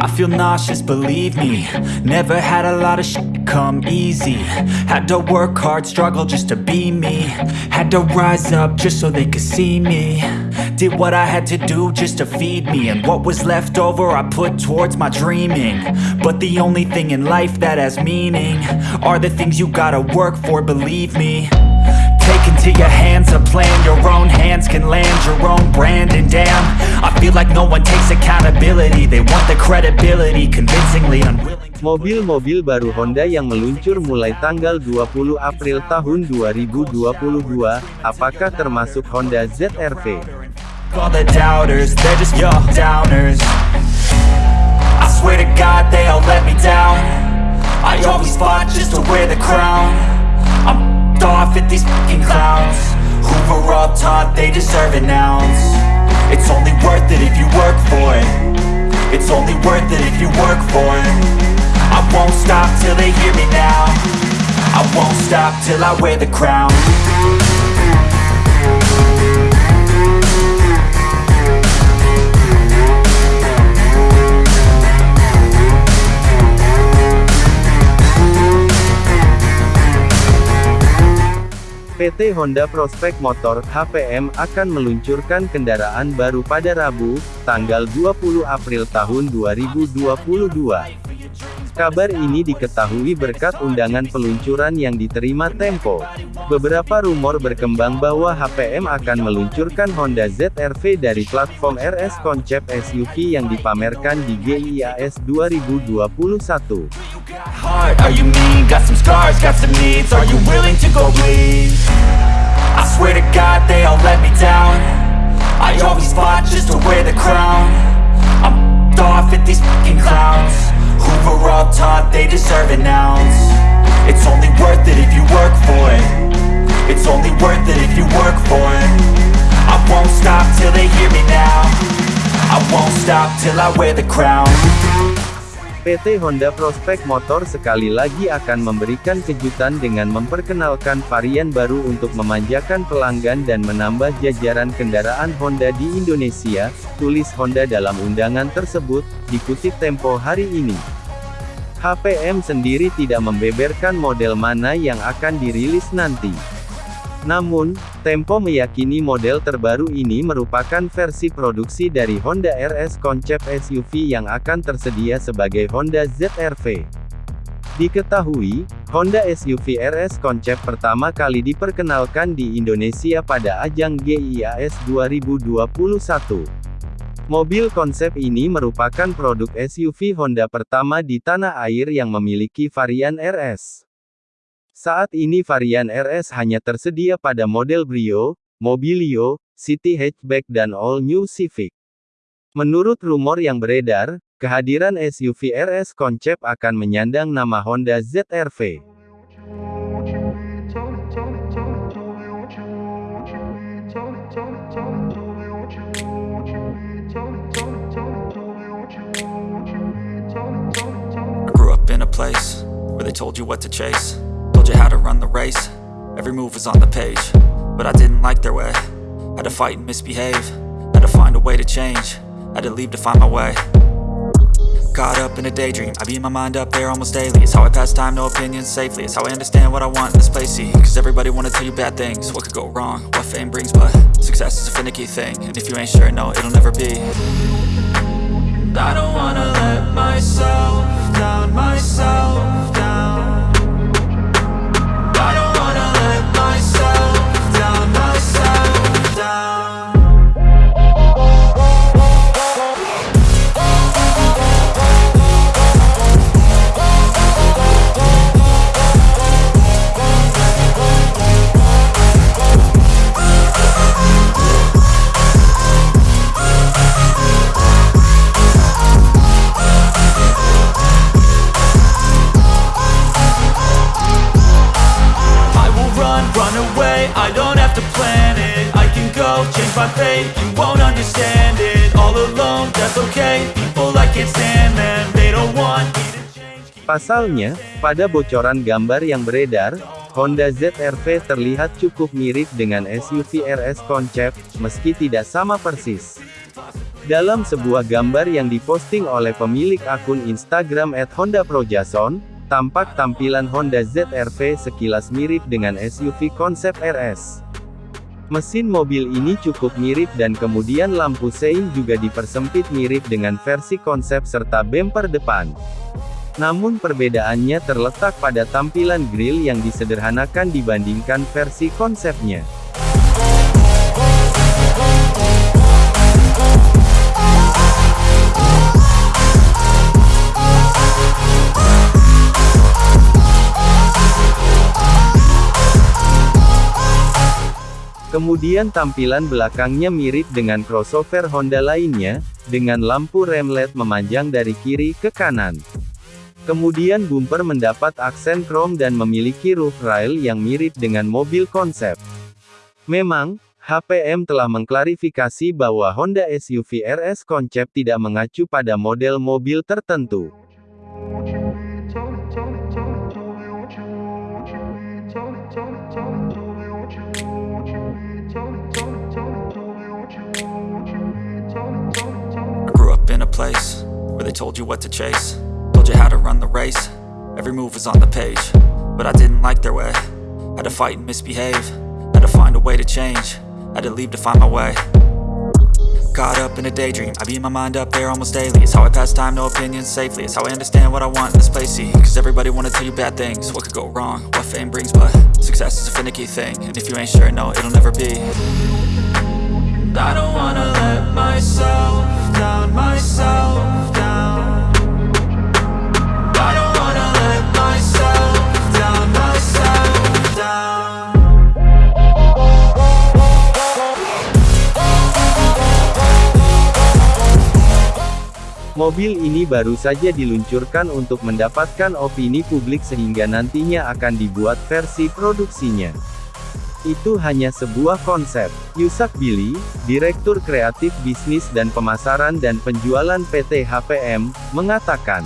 I feel nauseous, believe me. Never had a lot of shit come easy. Had to work hard, struggle just to be me. Had to rise up just so they could see me. Did what I had to do just to feed me. And what was left over I put towards my dreaming. But the only thing in life that has meaning Are the things you gotta work for, believe me into your hands a plan. Your own hands can land your own brand. And damn, I feel like no one takes accountability. They want the credibility, convincingly unwilling Mobil-mobil baru Honda yang meluncur mulai tanggal 20 April tahun 2022, apakah termasuk Honda ZR-V? All the doubters, they're just your downers. I swear to God they all let me down. I always fought just to wear the crown. I'm off at these fucking clowns. Were all taught they deserve an ounce. It's only worth it if you work for it. It's only worth it if you work for it. I won't stop till they hear me now. I won't stop till I wear the crown PT Honda Prospect Motor (HPM) akan meluncurkan kendaraan baru pada Rabu, tanggal 20 April tahun 2022. Kabar ini diketahui berkat undangan peluncuran yang diterima Tempo. Beberapa rumor berkembang bahwa HPM akan meluncurkan Honda ZR-V dari platform RS konsep SUV yang dipamerkan di GIIAS 2021. Heart? Are you mean? Got some scars, got some needs. Are you willing to go bleed? I swear to God they all let me down. I always fought just to wear the crown. I'm off at these fucking clowns. Who were all taught they deserve an ounce? It's only worth it if you work for it. It's only worth it if you work for it. I won't stop till they hear me now. I won't stop till I wear the crown PT Honda Prospect Motor sekali lagi akan memberikan kejutan dengan memperkenalkan varian baru untuk memanjakan pelanggan dan menambah jajaran kendaraan Honda di Indonesia, tulis Honda dalam undangan tersebut, dikutip Tempo hari ini. HPM sendiri tidak membeberkan model mana yang akan dirilis nanti. Namun, Tempo meyakini model terbaru ini merupakan versi produksi dari Honda RS konsep SUV yang akan tersedia sebagai Honda ZR-V. Diketahui, Honda SUV RS konsep pertama kali diperkenalkan di Indonesia pada ajang GIIAS 2021. Mobil konsep ini merupakan produk SUV Honda pertama di tanah air yang memiliki varian RS. Saat ini varian RS hanya tersedia pada model Brio, Mobilio, City Hatchback dan All New Civic. Menurut rumor yang beredar, kehadiran SUV RS konsep akan menyandang nama Honda ZR-V. You how to run the race. Every move was on the page, but I didn't like their way. Had to fight and misbehave, had to find a way to change, had to leave to find my way. Caught up in a daydream, I beat my mind up there almost daily. It's how I pass time, no opinions safely. It's how I understand what I want in this place. See, cause everybody wanna tell you bad things. What could go wrong, what fame brings, but success is a finicky thing. And if you ain't sure, no, it'll never be. I don't wanna let myself down, myself away, I don't have to plan it. I can go, change my fate, you won't understand it. All alone, that's okay, people I can't stand them They don't want me to change. Pasalnya, pada bocoran gambar yang beredar, Honda ZR-V terlihat cukup mirip dengan SUV RS konsep, meski tidak sama persis. Dalam sebuah gambar yang diposting oleh pemilik akun Instagram @hondaprojason, tampak tampilan Honda ZR-V sekilas mirip dengan SUV konsep RS. Mesin mobil ini cukup mirip dan kemudian lampu sein juga dipersempit mirip dengan versi konsep serta bumper depan. Namun perbedaannya terletak pada tampilan grill yang disederhanakan dibandingkan versi konsepnya. Kemudian tampilan belakangnya mirip dengan crossover Honda lainnya, dengan lampu rem LED memanjang dari kiri ke kanan. Kemudian bumper mendapat aksen krom dan memiliki roof rail yang mirip dengan mobil konsep. Memang, HPM telah mengklarifikasi bahwa Honda SUV RS konsep tidak mengacu pada model mobil tertentu. Told you what to chase. Told you how to run the race. Every move was on the page But I didn't like their way. Had to fight and misbehave. Had to find a way to change. Had to leave to find my way. Caught up in a daydream. I beat my mind up there almost daily. It's how I pass time, no opinions safely. It's how I understand what I want in this place. See, cause everybody wanna tell you bad things. What could go wrong, what fame brings But success is a finicky thing. And if you ain't sure, no, it'll never be. I don't wanna let myself down, myself Mobil ini baru saja diluncurkan untuk mendapatkan opini publik sehingga nantinya akan dibuat versi produksinya. Itu hanya sebuah konsep. Yusak Billy, Direktur Kreatif Bisnis dan Pemasaran dan Penjualan PT HPM, mengatakan,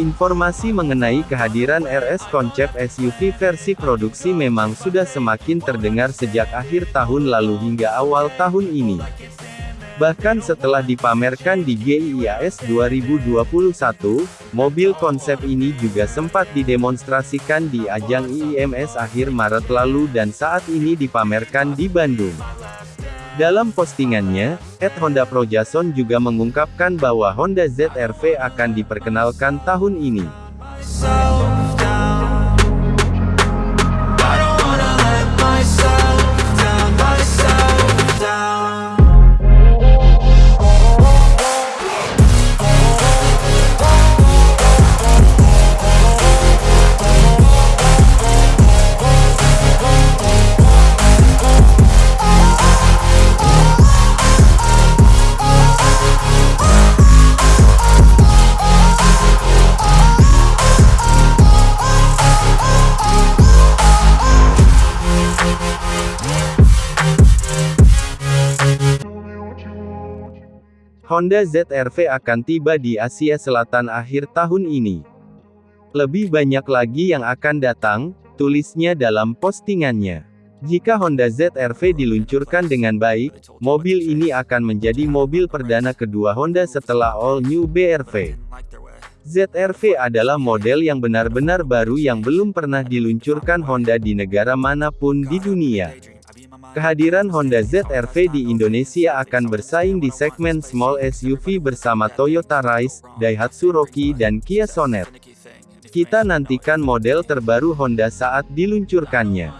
Informasi mengenai kehadiran RS konsep SUV versi produksi memang sudah semakin terdengar sejak akhir tahun lalu hingga awal tahun ini. Bahkan setelah dipamerkan di GIIAS 2021, mobil konsep ini juga sempat didemonstrasikan di ajang IIMS akhir Maret lalu dan saat ini dipamerkan di Bandung. Dalam postingannya, Ed Honda Projason juga mengungkapkan bahwa Honda ZR-V akan diperkenalkan tahun ini. Honda ZR-V akan tiba di Asia Selatan akhir tahun ini. Lebih banyak lagi yang akan datang, tulisnya dalam postingannya. Jika Honda ZR-V diluncurkan dengan baik, mobil ini akan menjadi mobil perdana kedua Honda setelah All New BR-V. ZR-V adalah model yang benar-benar baru yang belum pernah diluncurkan Honda di negara mana pun di dunia. Kehadiran Honda ZR-V di Indonesia akan bersaing di segmen small SUV bersama Toyota Rise, Daihatsu Rocky dan Kia Sonet. Kita nantikan model terbaru Honda saat diluncurkannya.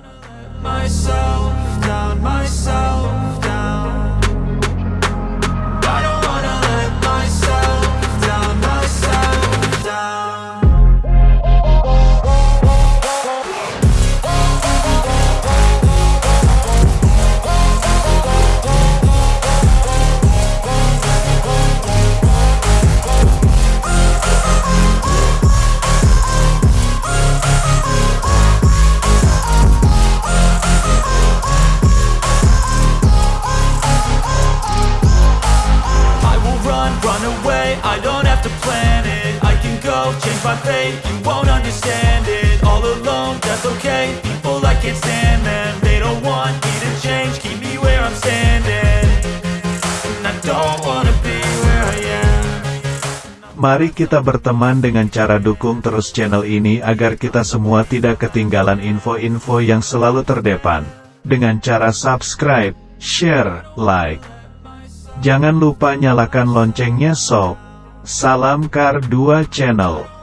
Fate You won't understand it All alone, that's okay People I can't stand them They don't want me to change Keep me where I'm standing And I don't wanna be Mari kita berteman dengan cara dukung terus channel ini agar kita semua tidak ketinggalan info-info yang selalu terdepan. Dengan cara subscribe, share, like. Jangan lupa nyalakan loncengnya sob. Salam Kar 2 Channel.